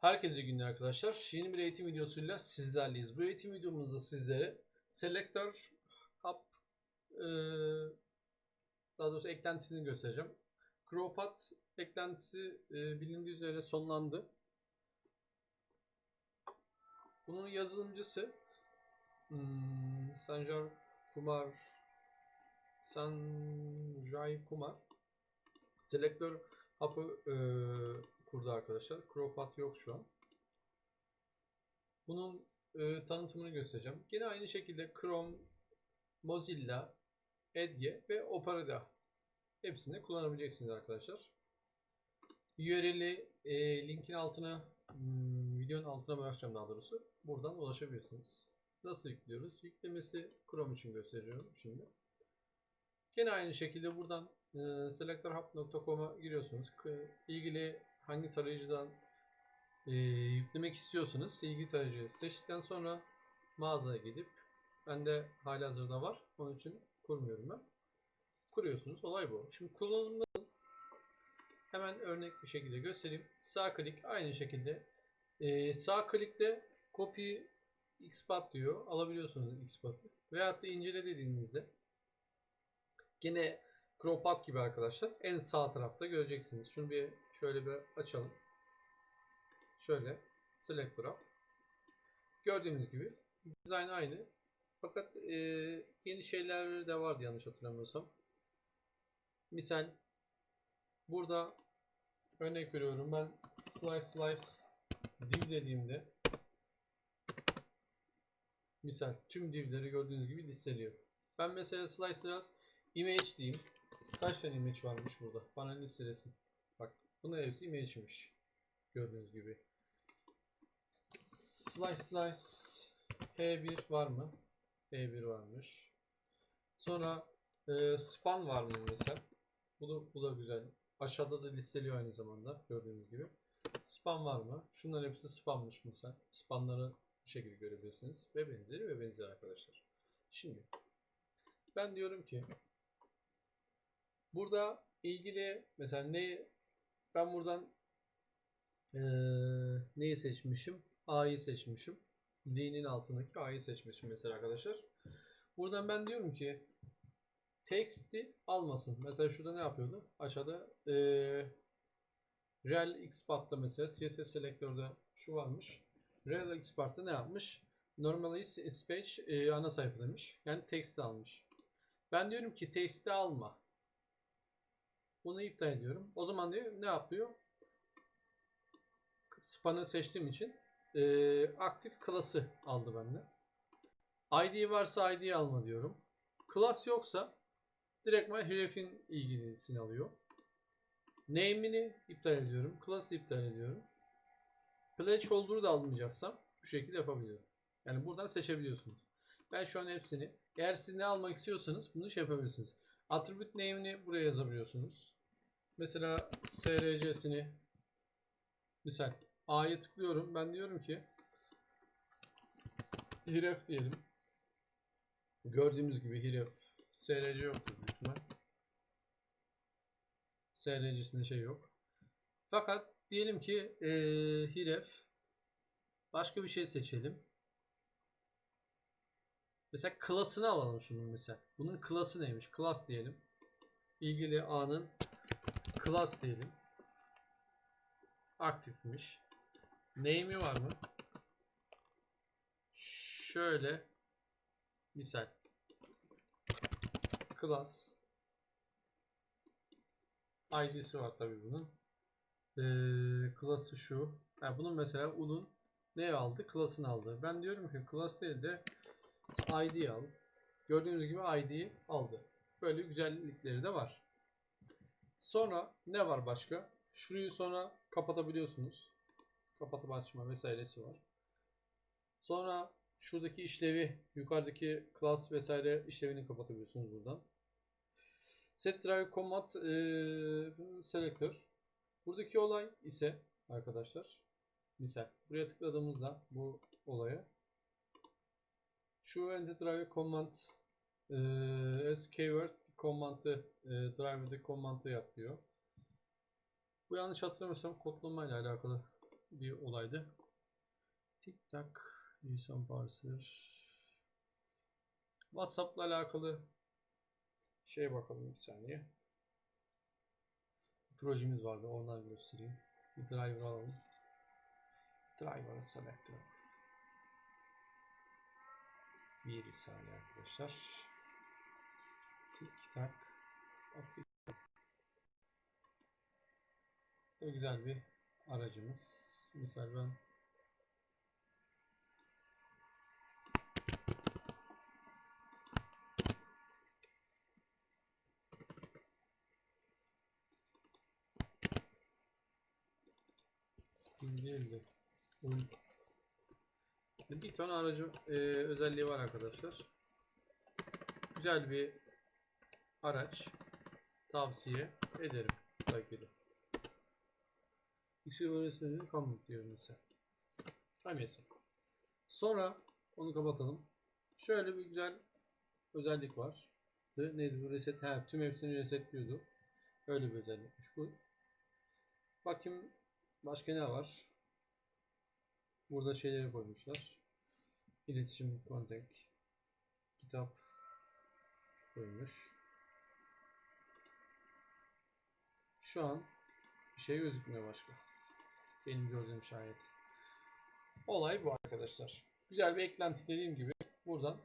Herkese günler arkadaşlar. Yeni bir eğitim videosuyla sizlerleyiz. Bu eğitim videomuzda sizlere Selector Hub e, daha doğrusu eklentisini göstereceğim. CrowPath eklentisi e, bilindiği üzere sonlandı. Bunun yazılımcısı hmm, Sanjar Kumar Sanjay Kumar Selector Hub'ı e, kurdu arkadaşlar. CrowPath yok şu an. Bunun e, tanıtımını göstereceğim. Yine aynı şekilde Chrome, Mozilla, Edge ve Opera hepsini kullanabileceksiniz arkadaşlar. URL'i e, linkin altına hmm, videonun altına bırakacağım daha doğrusu. Buradan ulaşabilirsiniz. Nasıl yüklüyoruz? Yüklemesi Chrome için gösteriyorum şimdi. Yine aynı şekilde buradan e, selectorhub.com'a giriyorsunuz. K- ilgili hangi tarayıcıdan e, yüklemek istiyorsanız ilgili tarayıcıyı seçtikten sonra mağazaya gidip bende halihazırda var. Onun için kurmuyorum ben. Kuruyorsunuz. Olay bu. Şimdi kullanım? Hemen örnek bir şekilde göstereyim. Sağ klik aynı şekilde e, sağ klikte copy xpath diyor. Alabiliyorsunuz xpath'ı. Veyahut da incele dediğinizde Yine CrowPath gibi arkadaşlar. En sağ tarafta göreceksiniz. Şunu bir şöyle bir açalım. Şöyle Select Wrap. Gördüğünüz gibi dizayn aynı. Fakat e, yeni şeyler de vardı yanlış hatırlamıyorsam. Misal burada örnek veriyorum ben slice slice div dediğimde misal tüm divleri gördüğünüz gibi listeliyor. Ben mesela slice slice image diyeyim. Kaç tane image varmış burada? Bana listelesin. Bak bunlar hepsi image'miş. Gördüğünüz gibi. Slice slice H1 var mı? H1 varmış. Sonra e, span var mı mesela? Bu da, bu da güzel. Aşağıda da listeliyor aynı zamanda gördüğünüz gibi. Span var mı? Şunların hepsi spammış mesela. Spanları bu şekilde görebilirsiniz. Ve benzeri ve benzeri arkadaşlar. Şimdi ben diyorum ki burada ilgili mesela ne ben buradan eee, neyi seçmişim? A'yı seçmişim. D'nin altındaki A'yı seçmişim mesela arkadaşlar. Buradan ben diyorum ki text'i almasın. Mesela şurada ne yapıyordu? Aşağıda eee Real XPath'ta mesela CSS selektörde şu varmış. Real XPath'ta ne yapmış? Normalize page e, ana sayfa demiş. Yani text'i almış. Ben diyorum ki text'i alma. Bunu iptal ediyorum. O zaman diyor ne yapıyor? Span'ı seçtiğim için e, aktif class'ı aldı bende. ID varsa ID alma diyorum. Class yoksa direktman href'in ilgilisini alıyor. Name'ini iptal ediyorum. Class'ı iptal ediyorum. Placeholder'ı da almayacaksam bu şekilde yapabiliyorum. Yani buradan seçebiliyorsunuz. Ben şu an hepsini eğer siz ne almak istiyorsanız bunu şey yapabilirsiniz. Attribute name'ini buraya yazabiliyorsunuz. Mesela src'sini misal A'ya tıklıyorum. Ben diyorum ki href diyelim. Gördüğümüz gibi href src yoktur büyük ihtimal. src'sinde şey yok. Fakat diyelim ki ee, href başka bir şey seçelim. Mesela klasını alalım şunun mesela. Bunun klası neymiş? Class diyelim. İlgili A'nın class diyelim. Aktifmiş. Name'i var mı? Şöyle misal class ID'si var tabi bunun. Ee, class'ı şu. Yani bunun mesela un'un ne aldı? Class'ını aldı. Ben diyorum ki class değil de ID al. Gördüğünüz gibi ID'yi aldı. Böyle güzellikleri de var. Sonra ne var başka? Şurayı sonra kapatabiliyorsunuz. Kapatıp açma vesairesi var. Sonra şuradaki işlevi, yukarıdaki class vesaire işlevini kapatabiliyorsunuz buradan. Set drive command e, selector. Buradaki olay ise arkadaşlar misal buraya tıkladığımızda bu olaya şu enter drive command e, as keyword command'ı e, drive'de command'ı yap diyor. Bu yanlış hatırlamıyorsam kodlama ile alakalı bir olaydı. Tik tak. JSON parser. WhatsApp'la alakalı şeye bakalım bir saniye. Projemiz vardı. Ondan göstereyim. Bir driver alalım. Driver'ı select. Bir saniye arkadaşlar. Tik tak. Bu güzel bir aracımız. Misal ben değil bir tane aracı e, özelliği var arkadaşlar. Güzel bir araç tavsiye ederim belki de. İşi öğretmenin comment diyor mesela. Neyse. Sonra onu kapatalım. Şöyle bir güzel özellik var. Neydi bu reset? Ha, tüm hepsini resetliyordu. Öyle bir özellikmiş bu. Bakayım başka ne var? Burada şeyleri koymuşlar. İletişim, contact, kitap koymuş. Şu an bir şey gözükmüyor başka. Benim gördüğüm şayet. Olay bu arkadaşlar. Güzel bir eklenti dediğim gibi buradan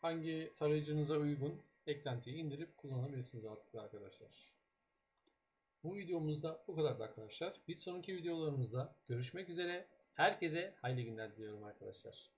hangi tarayıcınıza uygun eklentiyi indirip kullanabilirsiniz artık arkadaşlar. Bu videomuzda bu kadar arkadaşlar. Bir sonraki videolarımızda görüşmek üzere. Herkese hayırlı günler diliyorum arkadaşlar.